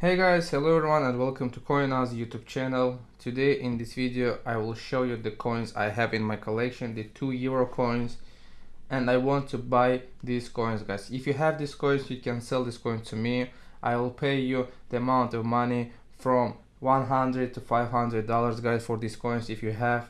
Hey guys, hello everyone and welcome to CoinOz YouTube channel. Today in this video I will show you the coins I have in my collection, the 2 euro coins and I want to buy these coins guys. If you have these coins you can sell this coin to me. I will pay you the amount of money from 100 to 500 dollars guys for these coins if you have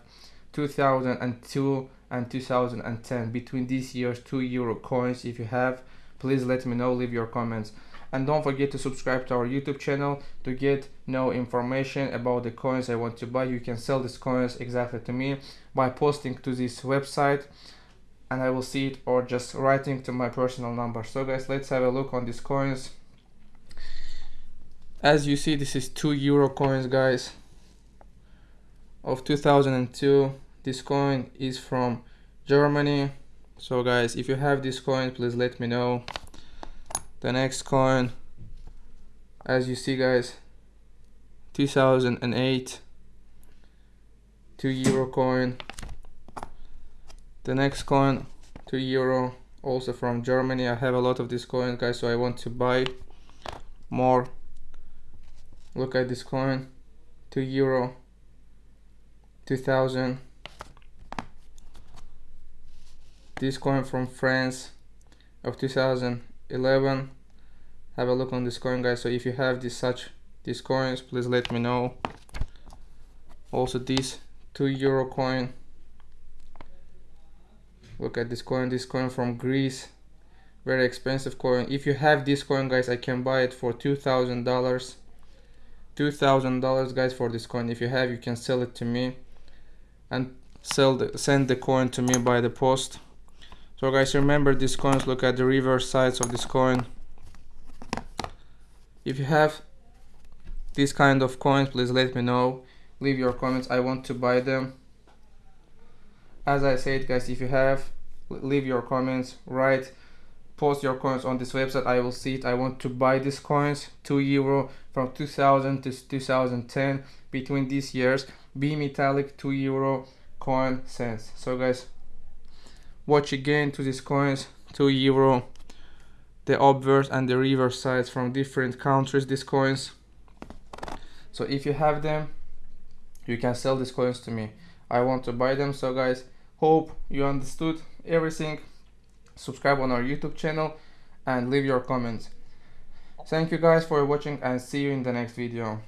2002 and 2010 between these years 2 euro coins if you have please let me know leave your comments and don't forget to subscribe to our youtube channel to get no information about the coins i want to buy. You can sell these coins exactly to me by posting to this website and i will see it or just writing to my personal number. So guys let's have a look on these coins. As you see this is two euro coins guys. Of 2002 this coin is from germany. So guys if you have this coin please let me know the next coin as you see guys 2008 2 euro coin. The next coin 2 euro also from Germany. I have a lot of this coin guys so I want to buy more. Look at this coin 2 euro 2000 this coin from France of 2000 11 have a look on this coin guys. So if you have this such these coins please let me know. Also this 2 euro coin. Look at this coin. This coin from Greece. Very expensive coin. If you have this coin guys I can buy it for two thousand dollars. Two thousand dollars guys for this coin. If you have you can sell it to me and sell the send the coin to me by the post so guys remember these coins look at the reverse sides of this coin. If you have this kind of coins please let me know. Leave your comments. I want to buy them. As I said guys if you have leave your comments. Write post your coins on this website. I will see it. I want to buy these coins. 2 euro from 2000 to 2010 between these years bimetallic 2 euro coin cents. So guys watch again to these coins 2 euro the obverse and the reverse sides from different countries these coins. So if you have them you can sell these coins to me. I want to buy them. So guys hope you understood everything. Subscribe on our youtube channel and leave your comments. Thank you guys for watching and see you in the next video